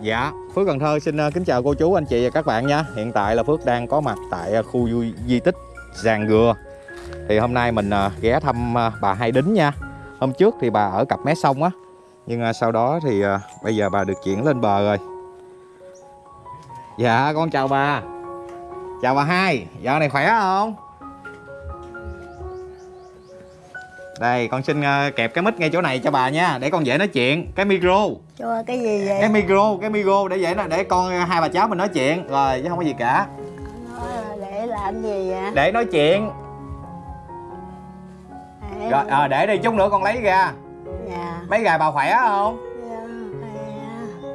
Dạ, Phước Cần Thơ xin ờ, kính chào cô chú, anh chị và các bạn nha. Hiện tại là Phước đang có mặt tại ờ, khu di tích Giàng Gừa. Thì hôm nay mình ờ, ghé thăm bà Hai Đính nha. Hôm trước thì bà ở cặp mé sông á Nhưng sau đó thì bây giờ bà được chuyển lên bờ rồi. Dạ, con chào bà. Chào bà Hai, dạo này khỏe không? Đây, con xin ờ, kẹp cái mic ngay chỗ này cho bà nha Để con dễ nói chuyện. Cái micro. Cho cái gì vậy? Cái micro cái micro để vậy nó để con hai bà cháu mình nói chuyện rồi chứ không có gì cả. Nói là để làm gì vậy? Để nói chuyện. Để rồi à, để đi chút nữa con lấy ra. Dạ. Mấy gài bà khỏe không? Dạ khỏe.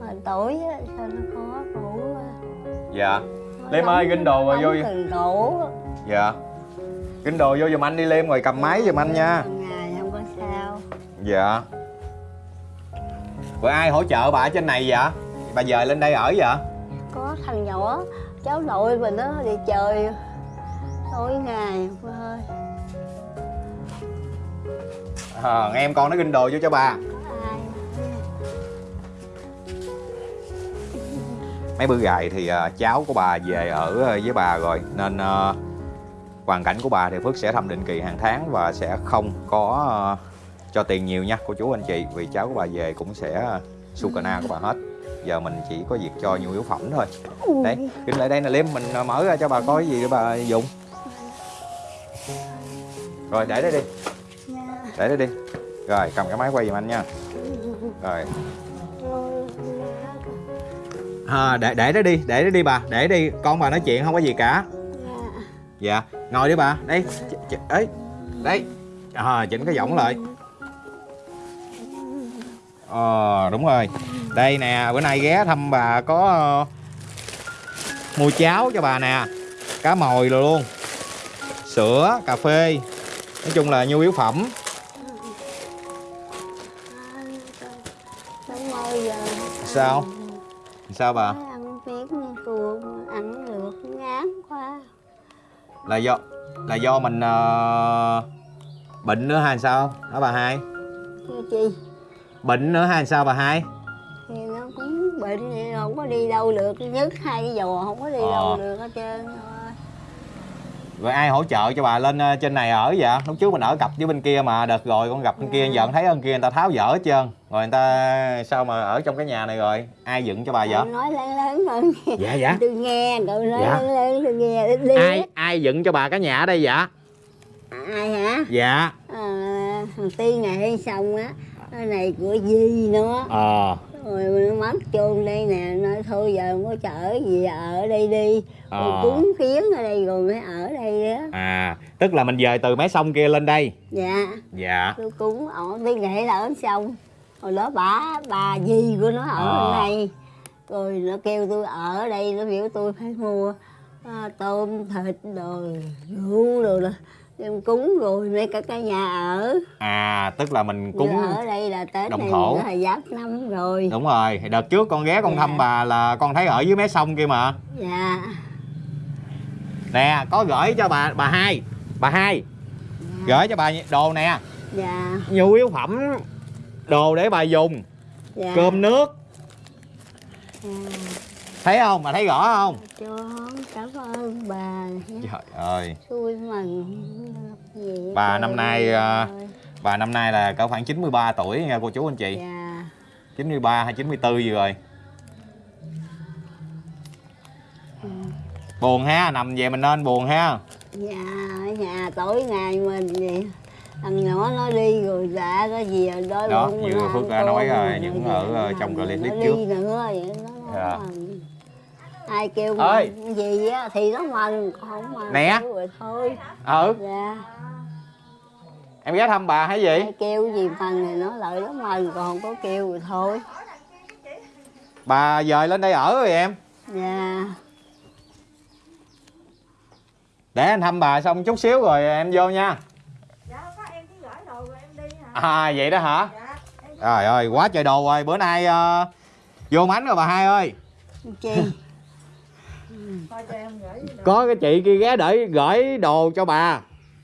Mà tuổi sao nó khó ngủ dạ. Liêm ơi, ginh đồ vào vô ngủ dạ kính đồ vô giùm anh đi liêm rồi cầm máy giùm anh nha. Ngày không có sao. Dạ. Rồi ai hỗ trợ bà ở trên này vậy? Bà dời lên đây ở vậy? Có thằng nhỏ cháu nội mình nó đi chơi. Tối ngày ơi. À, em con nó ginh đồ vô cho bà. Mấy bữa gài thì à, cháu của bà về ở à, với bà rồi. Nên hoàn cảnh của bà thì Phước sẽ thăm định kỳ hàng tháng và sẽ không có à, cho tiền nhiều nha cô chú anh chị. Vì cháu của bà về cũng sẽ su cà na của bà hết. Giờ mình chỉ có việc cho nhu yếu phẩm thôi. Đấy kính lại đây nè liêm mình à, mở ra cho bà coi cái gì để bà dùng. Rồi để đây đi. Để đây đi. Rồi cầm cái máy quay giùm anh nha. Rồi. À, để để đó đi để đó đi bà. Để đi con bà nói chuyện không có gì cả. Dạ ngồi đi bà. Đây ấy đây. À, chỉnh cái giọng lại. Ờ đúng rồi. Đây nè bữa nay ghé thăm bà có ờ, mua cháo cho bà nè. Cá mồi rồi luôn. Sữa cà phê. Nói chung là nhu yếu phẩm. Sao? Sao bà là do là do mình ờ, bệnh nữa hay sao? Hả bà hai. Chi bệnh nữa hay sao bà hai? Thì nó cũng bệnh thì không có đi đâu được nhức hai cái giò không có đi Ờ. đâu được hết trơn. thôi rồi ai hỗ trợ cho bà lên ờ, trên này ở vậy? Lúc trước mình ở cặp với bên kia mà đợt rồi con gặp bên kia Dạ. giận thấy bên kia người ta tháo dỡ hết trơn. Rồi người ta sao mà ở trong cái nhà này rồi? Ai dựng cho bà vậy? nói lớn lớn hơn dạ dạ. Tôi nghe cậu nói Dạ. lớn lớn tôi nghe đi ai ai dựng cho bà cái nhà ở đây vậy? Ai hả? Dạ. À, thằng tiên này xong á cái này của di nó ờ rồi nó mất chôn đây nè nói thôi giờ không có chở gì ở đây đi. Rồi Ờ. cúng kiến ở đây rồi mới ở đây đó à tức là mình dời từ mé sông kia lên đây? Dạ. Dạ. Tôi cúng ở tiên nghệ là ở xong hồi đó bà bà gì của nó ở bên đây. Rồi nó kêu tôi ở đây nó biểu tôi phải mua à, tôm thịt rồi rượu rồi đó em cúng rồi mấy cả cái nhà ở. À tức là mình cúng ở đây là tết đồng thổ. là giáp năm rồi. Đúng rồi đợt trước con ghé con Dạ. thăm bà là con thấy ở dưới mé sông kia mà. Dạ. Nè có gửi cho bà bà hai bà hai. Gửi cho bà đồ nè. Dạ. Nhu yếu phẩm đồ để bà dùng. Dạ. Cơm nước. Dạ. Thấy không bà thấy rõ không cho cảm ơn bà trời ơi xui mừng gì Bà năm nay, ơi. à, bà năm nay là cỡ khoảng 93 tuổi nha cô chú anh chị dạ 93 hay 94 gì rồi ừ. buồn ha nằm về mình nên buồn ha dạ ở nhà tối ngày mình vậy thằng nhỏ nó đi rồi dạ có gì ở đó như nó Phước đã nói rồi, rồi những nó ở, ờ, nó trong clip nó trước. nữa vậy nó Dạ. nói ai kêu Ơi. gì á thì nó mừng không mừng Nè. kêu rồi thôi. Ừ. Dạ. Em ghé thăm bà hay gì? Ai kêu gì mừng thì nó lợi nó mừng còn không có kêu rồi thôi. Bà dời lên đây ở rồi em. Dạ. Để anh thăm bà xong chút xíu rồi em vô nha. Dạ có em chỉ gửi đồ rồi em đi hả? à vậy đó hả? Dạ. Trời ơi quá trời đồ rồi. Bữa nay ờ, vô mánh rồi bà hai ơi. Chi coi cho em gửi đồ. Có cái chị kia ghé để gửi đồ cho bà.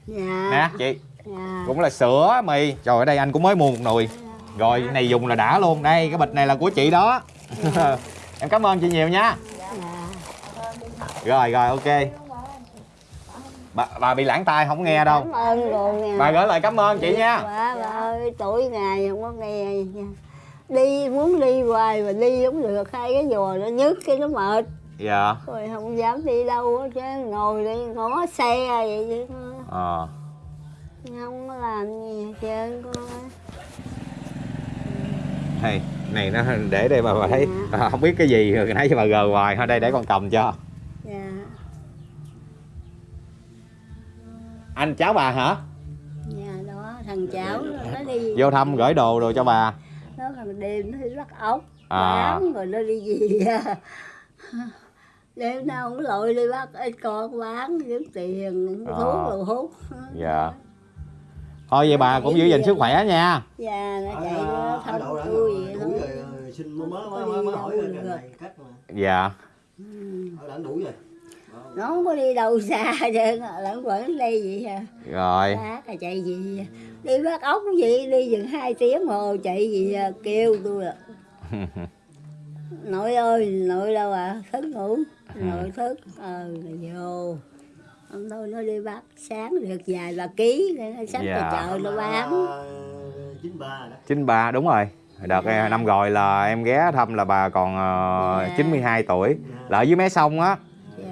Dạ. Nè chị. Dạ. Cũng là sữa mì. Trời ở đây anh cũng mới mua một nồi. Rồi cái này dùng là đã luôn. Đây cái bịch này là của chị đó. Em cảm ơn chị nhiều nha. Dạ. Rồi rồi ok. Bà, bà bị lãng tai không nghe đâu. cảm ơn nha. Bà gửi lời cảm ơn chị nha. Bà, bà ơi tuổi ngày không có nghe đi muốn đi hoài mà đi không được hai cái giò nó nhức cái nó mệt dạ. Rồi không dám đi đâu hết chứ ngồi đi ngó xe vậy chứ. Ờ. Không có làm gì hết trơn con hay này nó để đây bà, bà thấy. À, không biết cái gì rồi nãy bà gờ hoài thôi đây để con cầm cho. Dạ. Anh cháu bà hả? Dạ đó thằng cháu nó đi. Vô thăm gửi đồ đồ cho bà. Nó thằng đêm nó đi bắt ốc À. bán rồi nó đi gì à. Đêm nào cũng lội đi bắt ít con bán kiếm tiền À. thuốc rồi hút. Dạ. Thôi vậy bà cũng giữ gìn sức khỏe nha. Dạ nó chạy nó tôi đủ vậy rồi đó ờ, xin mới mới mới mới hỏi này cách mà. Dạ. Ở đã đủ rồi. Nó không có đi đâu xa chứ lẫn vẫn đây vậy à rồi. Bác là chạy gì đi bắt ốc gì đi chừng hai tiếng hồ chạy gì kêu tôi à. Nội ơi nội đâu à? Thức ngủ nội thức ờ vô. Ông tôi nó đi bắt sáng được vài ba ký nó xách Dạ. ra chợ nó bán chín ba đó. Chín ba đúng rồi. Đợt Dạ. năm rồi là em ghé thăm là bà còn ờ, Dạ. 92 tuổi. Là ở dưới mé sông á. Dạ.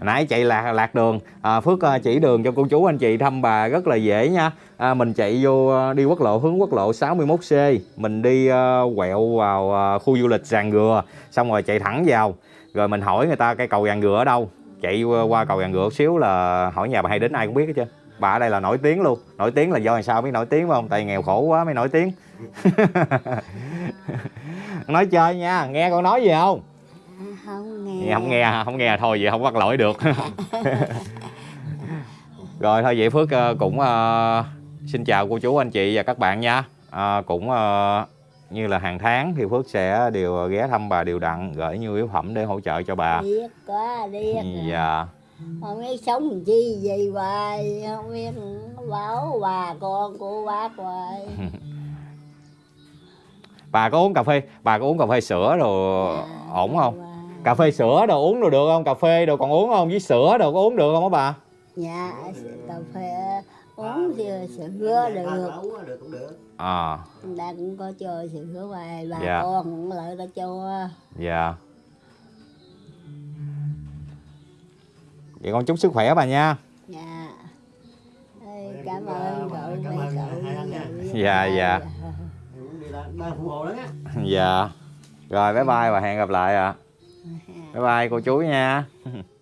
Nãy chạy lạc lạc đường. À, phước ờ, chỉ đường cho cô chú anh chị thăm bà rất là dễ nha. À, mình chạy vô ờ, đi quốc lộ hướng quốc lộ 61C mình đi ờ, quẹo vào ờ, khu du lịch Giàn Gừa xong rồi chạy thẳng vào rồi mình hỏi người ta cây cầu Giàn Gừa ở đâu. Chạy qua cầu Gừa một xíu là hỏi nhà bà hay đến ai cũng biết hết trơn. Bà ở đây là nổi tiếng luôn. Nổi tiếng là do làm sao mới nổi tiếng phải không? Tại nghèo khổ quá mới nổi tiếng. Nói chơi nha nghe con nói gì không? À, không nghe không nghe không nghe thôi vậy không bắt lỗi được. Rồi thôi vậy phước ờ, cũng ờ, xin chào cô chú anh chị và các bạn nha. Ờ, cũng ờ, như là hàng tháng thì phước sẽ đều ghé thăm bà đều đặn gửi nhu yếu phẩm để hỗ trợ cho bà. Điếc quá điếc à. dạ. Không biết sống chi gì hoài không biết bảo bà con của bác hoài. Bà có uống cà phê bà có uống cà phê sữa rồi ổn không? Bà- cà phê sữa đồ uống đồ được không? Cà phê đồ còn uống không? Với sữa đồ có uống được không á bà? Dạ cà phê uống thì sữa Ba được. được cũng được. À. Ta cũng có cho sữa hoài bà Dạ. con cũng lại ta cho. Dạ. Vậy con chúc sức khỏe bà nha. Dạ. Ê, cảm ơn à, cậu cảm ơn cậu hai anh nha. Dạ, dạ. Dạ. Rồi bye bye và hẹn gặp lại ạ. Bye bye cô chú nha